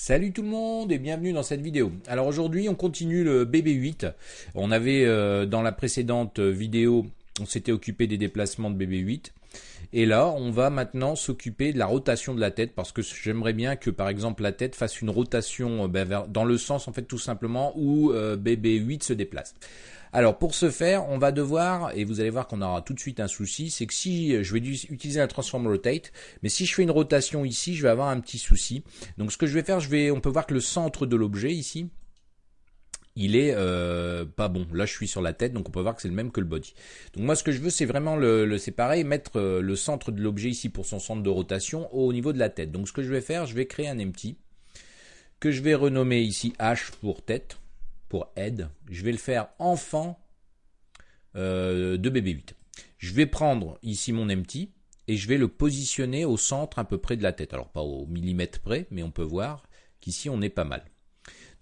Salut tout le monde et bienvenue dans cette vidéo. Alors aujourd'hui on continue le BB8. On avait euh, dans la précédente vidéo, on s'était occupé des déplacements de BB8. Et là, on va maintenant s'occuper de la rotation de la tête parce que j'aimerais bien que par exemple la tête fasse une rotation euh, ben, dans le sens en fait tout simplement où euh, BB8 se déplace. Alors pour ce faire, on va devoir, et vous allez voir qu'on aura tout de suite un souci, c'est que si je vais utiliser la transform rotate, mais si je fais une rotation ici, je vais avoir un petit souci. Donc ce que je vais faire, je vais, on peut voir que le centre de l'objet ici, il est euh, pas bon. Là, je suis sur la tête, donc on peut voir que c'est le même que le body. Donc moi, ce que je veux, c'est vraiment le, séparer, mettre euh, le centre de l'objet ici pour son centre de rotation au niveau de la tête. Donc ce que je vais faire, je vais créer un empty que je vais renommer ici H pour tête pour aide, je vais le faire enfant euh, de BB8. Je vais prendre ici mon empty et je vais le positionner au centre à peu près de la tête. Alors pas au millimètre près, mais on peut voir qu'ici on est pas mal.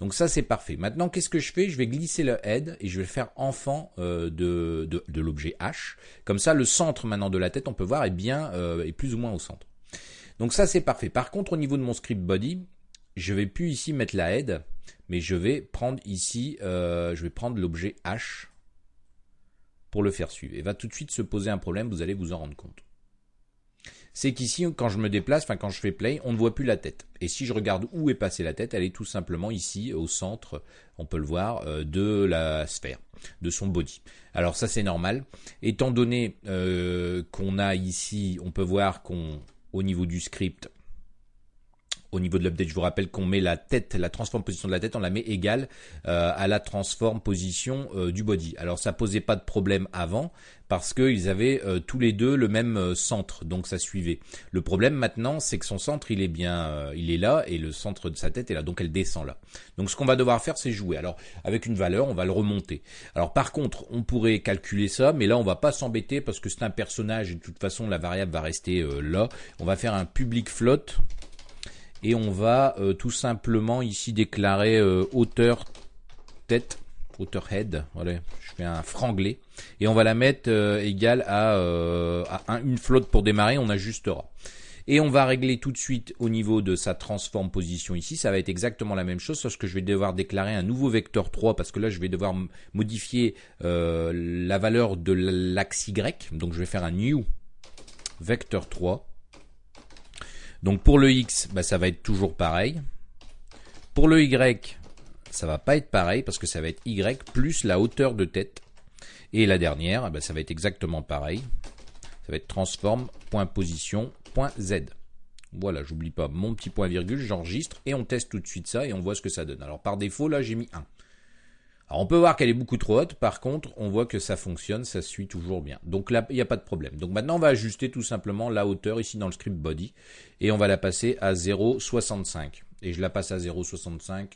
Donc ça c'est parfait. Maintenant qu'est-ce que je fais? Je vais glisser le head et je vais le faire enfant euh, de, de, l'objet H. Comme ça le centre maintenant de la tête on peut voir est bien euh, est plus ou moins au centre. Donc ça c'est parfait. Par contre au niveau de mon script body, je vais plus ici mettre la head, mais je vais prendre ici, euh, je vais prendre l'objet H pour le faire suivre. Et va tout de suite se poser un problème, vous allez vous en rendre compte. C'est qu'ici, quand je me déplace, enfin quand je fais play, on ne voit plus la tête. Et si je regarde où est passée la tête, elle est tout simplement ici, au centre, on peut le voir, euh, de la sphère, de son body. Alors ça c'est normal. Étant donné euh, qu'on a ici, on peut voir qu'on, au niveau du script, au niveau de l'update, je vous rappelle qu'on met la tête, la transform position de la tête, on la met égale euh, à la transform position euh, du body. Alors ça posait pas de problème avant parce qu'ils avaient euh, tous les deux le même centre, donc ça suivait. Le problème maintenant, c'est que son centre, il est bien, il est là et le centre de sa tête est là, donc elle descend là. Donc ce qu'on va devoir faire, c'est jouer. Alors avec une valeur, on va le remonter. Alors par contre, on pourrait calculer ça, mais là on va pas s'embêter parce que c'est un personnage et de toute façon la variable va rester là. On va faire un public float et on va euh, tout simplement ici déclarer euh, hauteur tête hauteur head voilà je fais un franglais. Et on va la mettre euh, égale à, une flotte pour démarrer on ajustera. Et on va régler tout de suite au niveau de sa transform position ici ça va être exactement la même chose sauf que je vais devoir déclarer un nouveau vecteur 3 parce que là je vais devoir modifier la valeur de l'axe y. Donc je vais faire un new vecteur 3 donc pour le X, bah, ça va être toujours pareil. Pour le Y, ça va pas être pareil parce que ça va être Y plus la hauteur de tête. Et la dernière, bah, ça va être exactement pareil. Ça va être transform.position.z. Voilà, j'oublie pas mon petit point virgule, j'enregistre et on teste tout de suite ça et on voit ce que ça donne. Alors par défaut, là j'ai mis 1. Alors on peut voir qu'elle est beaucoup trop haute, par contre on voit que ça fonctionne, ça suit toujours bien. Donc là il n'y a pas de problème. Donc maintenant on va ajuster tout simplement la hauteur ici dans le script body et on va la passer à 0,65. Et je la passe à 0,65.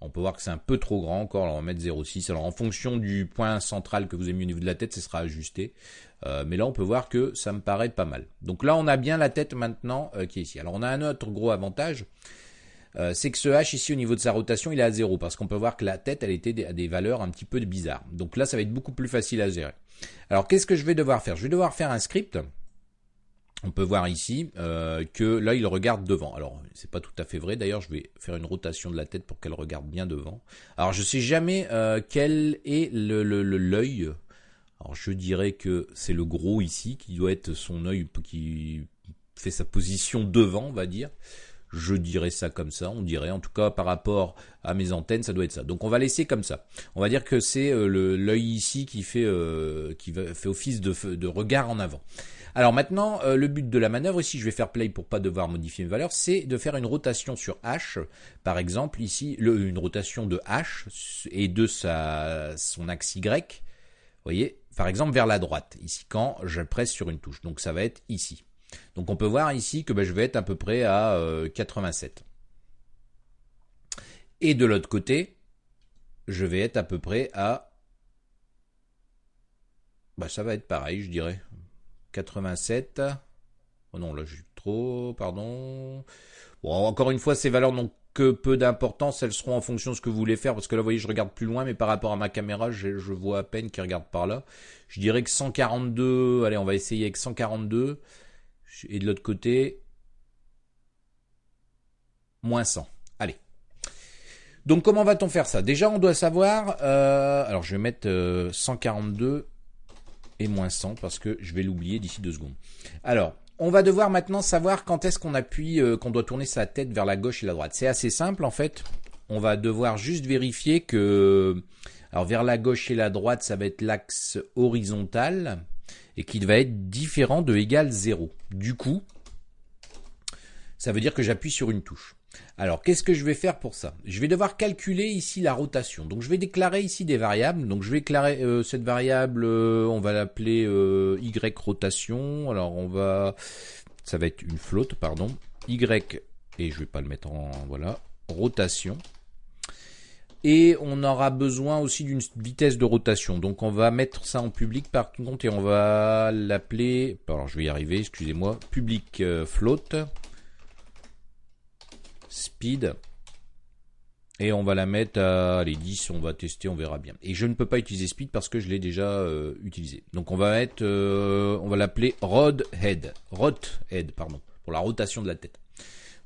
On peut voir que c'est un peu trop grand encore, alors on va mettre 0,6. Alors en fonction du point central que vous avez mis au niveau de la tête, ce sera ajusté. Euh, mais là on peut voir que ça me paraît pas mal. Donc là on a bien la tête maintenant euh, qui est ici. Alors on a un autre gros avantage, euh, c'est que ce H ici au niveau de sa rotation il est à 0 parce qu'on peut voir que la tête elle était à des valeurs un petit peu bizarres. Donc là ça va être beaucoup plus facile à gérer. Alors qu'est-ce que je vais devoir faire? Je vais devoir faire un script. On peut voir ici euh, que là il regarde devant. Alors c'est pas tout à fait vrai. D'ailleurs je vais faire une rotation de la tête pour qu'elle regarde bien devant. Alors je sais jamais euh, quel est le l'œil. Alors je dirais que c'est le gros ici qui doit être son œil qui fait sa position devant, on va dire. Je dirais ça comme ça, on dirait en tout cas par rapport à mes antennes, ça doit être ça. Donc on va laisser comme ça. On va dire que c'est euh, l'œil ici qui fait euh, office de, regard en avant. Alors maintenant, euh, le but de la manœuvre, ici je vais faire play pour pas devoir modifier une valeur, c'est de faire une rotation sur H. Par exemple, ici, une rotation de H et de son axe Y. Vous voyez, par exemple vers la droite, ici quand je presse sur une touche. Donc ça va être ici. Donc on peut voir ici que ben, je vais être à peu près à 87. Euh, Et de l'autre côté, je vais être à peu près à... Bah ça va être pareil, je dirais. 87. Oh non, là suis trop, pardon. Bon, encore une fois, ces valeurs n'ont que peu d'importance, elles seront en fonction de ce que vous voulez faire, parce que là, vous voyez, je regarde plus loin, mais par rapport à ma caméra, je, je vois à peine qu'il regarde par là. Je dirais que 142, allez, on va essayer avec 142. Et de l'autre côté, moins 100. Allez. Donc comment va-t-on faire ça? Déjà, on doit savoir... Euh, alors, je vais mettre 142 euh, et moins 100 parce que je vais l'oublier d'ici deux secondes. Alors, on va devoir maintenant savoir quand est-ce qu'on appuie, euh, qu'on doit tourner sa tête vers la gauche et la droite. C'est assez simple en fait. On va devoir juste vérifier que... Alors vers la gauche et la droite, ça va être l'axe horizontal et qu'il va être différent de égal 0. Du coup, ça veut dire que j'appuie sur une touche. Alors, qu'est-ce que je vais faire pour ça? Je vais devoir calculer ici la rotation. Donc, je vais déclarer ici des variables. Donc, je vais déclarer euh, cette variable, euh, on va l'appeler euh, y rotation. Alors, on va, ça va être une flotte, pardon. y et je vais pas le mettre en voilà rotation. Et on aura besoin aussi d'une vitesse de rotation. Donc on va mettre ça en public par contre et on va l'appeler, alors je vais y arriver, excusez-moi, public float speed. Et on va la mettre à les 10, on va tester, on verra bien. Et je ne peux pas utiliser speed parce que je l'ai déjà euh, utilisé. Donc on va mettre, euh, on va l'appeler rod head, rot head, pardon, pour la rotation de la tête.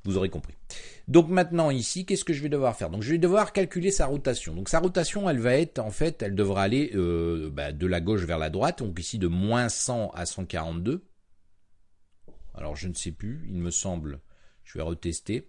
Vous aurez compris. Donc maintenant ici, qu'est-ce que je vais devoir faire? Donc je vais devoir calculer sa rotation. Donc sa rotation, elle va être, en fait, elle devra aller euh, bah, de la gauche vers la droite. Donc ici de moins 100 à 142. Alors je ne sais plus, il me semble, je vais retester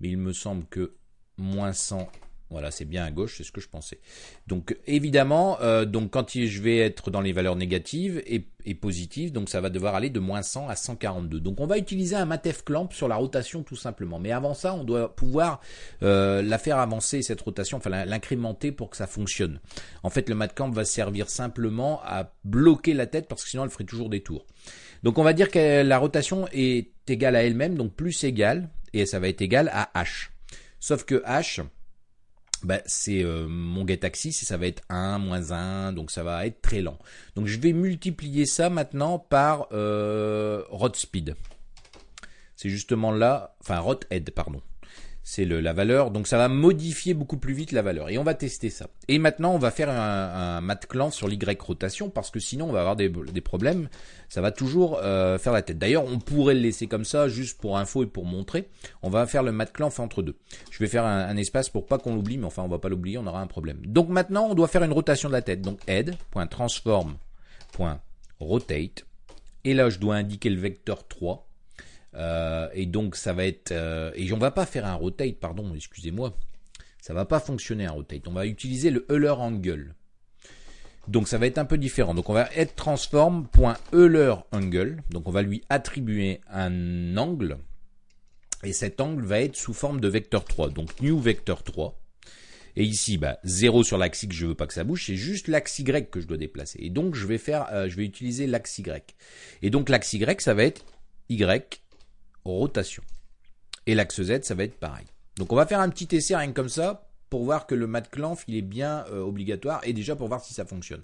mais il me semble que moins 100, voilà, c'est bien à gauche, c'est ce que je pensais. Donc évidemment, euh, donc quand je vais être dans les valeurs négatives et, positives, donc ça va devoir aller de moins 100 à 142. Donc on va utiliser un matef clamp sur la rotation tout simplement. Mais avant ça, on doit pouvoir euh, la faire avancer cette rotation, enfin l'incrémenter pour que ça fonctionne. En fait, le mat clamp va servir simplement à bloquer la tête parce que sinon elle ferait toujours des tours. Donc on va dire que la rotation est égale à elle-même, donc plus égale et ça va être égal à h. Sauf que h, bah, c'est euh, mon get axis et ça va être 1, moins 1, donc ça va être très lent. Donc je vais multiplier ça maintenant par euh, speed. C'est justement là, enfin rot head, pardon c'est la valeur. Donc ça va modifier beaucoup plus vite la valeur. Et on va tester ça. Et maintenant, on va faire un, un sur l'Y rotation parce que sinon, on va avoir des, problèmes. Ça va toujours euh, faire la tête. D'ailleurs, on pourrait le laisser comme ça, juste pour info et pour montrer. On va faire le mat clan entre deux. Je vais faire un, espace pour pas qu'on l'oublie, mais enfin, on va pas l'oublier, on aura un problème. Donc maintenant, on doit faire une rotation de la tête. Donc head.transform.rotate. Et là, je dois indiquer le vecteur 3 euh, et donc ça va être euh, et on va pas faire un rotate, pardon, excusez-moi. Ça va pas fonctionner un rotate. On va utiliser le Euler angle. Donc ça va être un peu différent. Donc on va être transform.euler angle. Donc on va lui attribuer un angle. Et cet angle va être sous forme de vecteur 3. Donc new vecteur 3. Et ici, bah, 0 sur l'axe X, je veux pas que ça bouge, c'est juste l'axe Y que je dois déplacer. Et donc je vais faire, euh, je vais utiliser l'axe Y. Et donc l'axe Y, ça va être Y rotation. Et l'axe Z, ça va être pareil. Donc on va faire un petit essai rien comme ça pour voir que le mat clanf il est bien euh, obligatoire et déjà pour voir si ça fonctionne.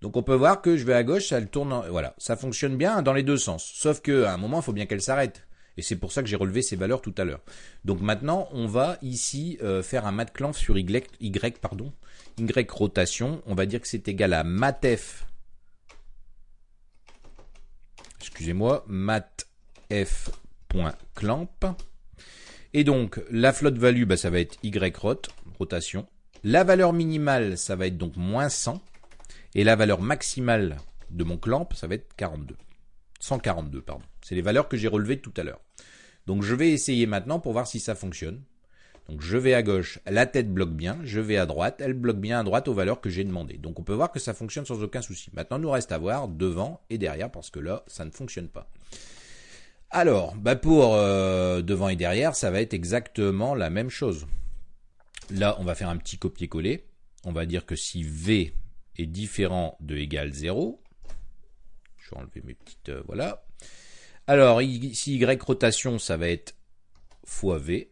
Donc on peut voir que je vais à gauche, ça tourne, voilà, ça fonctionne bien dans les deux sens. Sauf qu'à un moment, il faut bien qu'elle s'arrête. Et c'est pour ça que j'ai relevé ces valeurs tout à l'heure. Donc maintenant, on va ici euh, faire un mat clanf sur y, y, pardon, y rotation. On va dire que c'est égal à matf. Excusez-moi, matf clamp. Et donc, la flotte value, bah, ça va être Y rot, rotation. La valeur minimale, ça va être donc moins 100. Et la valeur maximale de mon clamp, ça va être 42. 142, pardon. C'est les valeurs que j'ai relevées tout à l'heure. Donc je vais essayer maintenant pour voir si ça fonctionne. Donc je vais à gauche, la tête bloque bien, je vais à droite, elle bloque bien à droite aux valeurs que j'ai demandées. Donc on peut voir que ça fonctionne sans aucun souci. Maintenant, nous reste à voir devant et derrière parce que là, ça ne fonctionne pas. Alors, bah pour euh, devant et derrière, ça va être exactement la même chose. Là, on va faire un petit copier-coller. On va dire que si V est différent de égal 0, je vais enlever mes petites... Euh, voilà. Alors, ici, Y rotation, ça va être fois V.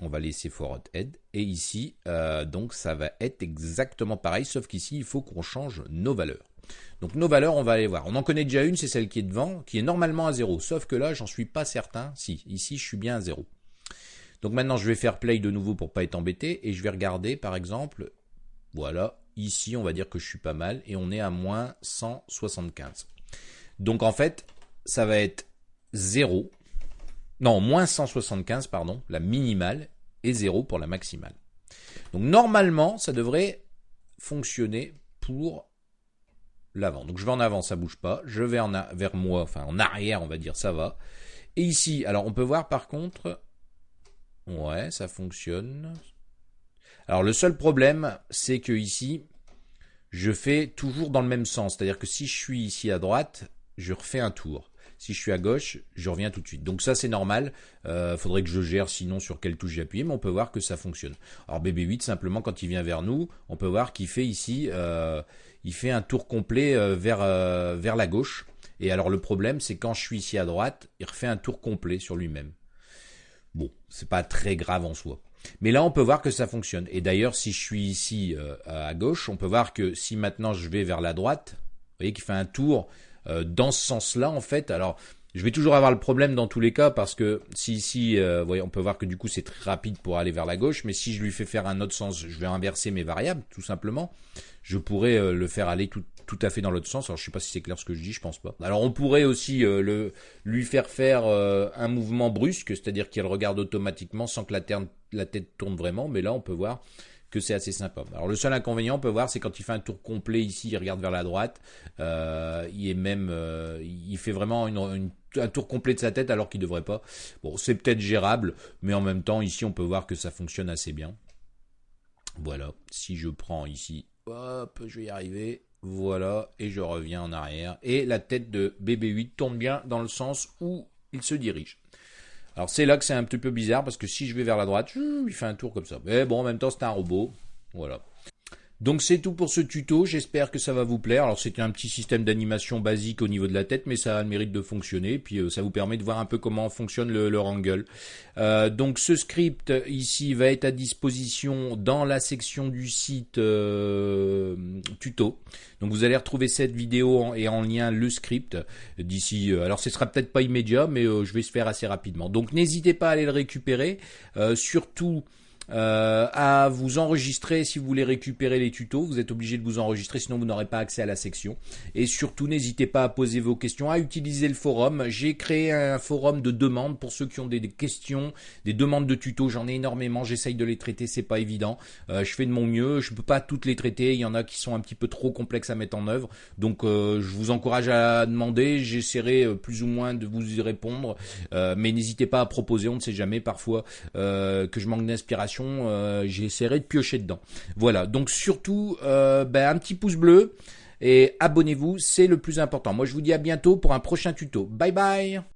On va laisser fois head. Et ici, euh, donc, ça va être exactement pareil, sauf qu'ici, il faut qu'on change nos valeurs. Donc nos valeurs, on va aller voir. On en connaît déjà une, c'est celle qui est devant, qui est normalement à 0. Sauf que là, j'en suis pas certain. Si, ici, je suis bien à 0. Donc maintenant, je vais faire play de nouveau pour pas être embêté. Et je vais regarder, par exemple, voilà, ici, on va dire que je suis pas mal. Et on est à moins 175. Donc en fait, ça va être 0. non, moins 175, pardon, la minimale, et 0 pour la maximale. Donc normalement, ça devrait fonctionner pour l'avant. Donc je vais en avant, ça bouge pas. Je vais en vers moi, enfin en arrière, on va dire, ça va. Et ici, alors on peut voir par contre, ouais, ça fonctionne. Alors le seul problème, c'est que ici, je fais toujours dans le même sens. C'est-à-dire que si je suis ici à droite, je refais un tour. Si je suis à gauche, je reviens tout de suite. Donc ça c'est normal. Euh, faudrait que je gère sinon sur quelle touche j'ai appuyé, mais on peut voir que ça fonctionne. Alors BB8 simplement quand il vient vers nous, on peut voir qu'il fait ici, euh, il fait un tour complet euh, vers euh, vers la gauche. Et alors le problème c'est quand je suis ici à droite, il refait un tour complet sur lui-même. Bon, c'est pas très grave en soi. Mais là, on peut voir que ça fonctionne. Et d'ailleurs, si je suis ici à gauche, on peut voir que si maintenant je vais vers la droite, vous voyez qu'il fait un tour euh, dans ce sens-là, en fait. Alors, je vais toujours avoir le problème dans tous les cas parce que si ici, euh, voyez, on peut voir que du coup c'est très rapide pour aller vers la gauche, mais si je lui fais faire un autre sens, je vais inverser mes variables, tout simplement. Je pourrais euh, le faire aller tout, tout à fait dans l'autre sens. Alors je sais pas si c'est clair ce que je dis, je pense pas. Alors on pourrait aussi le, lui faire faire un mouvement brusque, c'est-à-dire qu'il regarde automatiquement sans que la, la tête tourne vraiment, mais là on peut voir c'est assez sympa. Alors le seul inconvénient, on peut voir, c'est quand il fait un tour complet ici, il regarde vers la droite, euh, il est même, euh, il fait vraiment un tour complet de sa tête alors qu'il devrait pas. Bon, c'est peut-être gérable, mais en même temps, ici, on peut voir que ça fonctionne assez bien. Voilà, si je prends ici, hop, je vais y arriver. Voilà, et je reviens en arrière. Et la tête de BB8 tourne bien dans le sens où il se dirige. Alors c'est là que c'est un petit peu bizarre parce que si je vais vers la droite, il fait un tour comme ça. Mais bon, en même temps, c'est un robot. Voilà. Donc c'est tout pour ce tuto, j'espère que ça va vous plaire. Alors c'était un petit système d'animation basique au niveau de la tête, mais ça a le mérite de fonctionner, puis euh, ça vous permet de voir un peu comment fonctionne le, le Wrangle. Euh, donc ce script ici va être à disposition dans la section du site euh, tuto. Donc vous allez retrouver cette vidéo et en lien le script d'ici. alors ce sera peut-être pas immédiat, mais je vais se faire assez rapidement. Donc n'hésitez pas à aller le récupérer. surtout euh, à vous enregistrer si vous voulez récupérer les tutos. Vous êtes obligé de vous enregistrer, sinon vous n'aurez pas accès à la section. Et surtout, n'hésitez pas à poser vos questions, à utiliser le forum. J'ai créé un forum de demandes pour ceux qui ont des, questions, des demandes de tutos. J'en ai énormément. J'essaye de les traiter, c'est pas évident. Euh, je fais de mon mieux. Je peux pas toutes les traiter. Il y en a qui sont un petit peu trop complexes à mettre en œuvre. Donc, euh, je vous encourage à demander. J'essaierai euh, plus ou moins de vous y répondre. Euh, mais n'hésitez pas à proposer. On ne sait jamais parfois que je manque d'inspiration euh, j'essaierai de piocher dedans. Voilà, donc surtout euh, ben, un petit pouce bleu et abonnez-vous, c'est le plus important. Moi je vous dis à bientôt pour un prochain tuto. Bye bye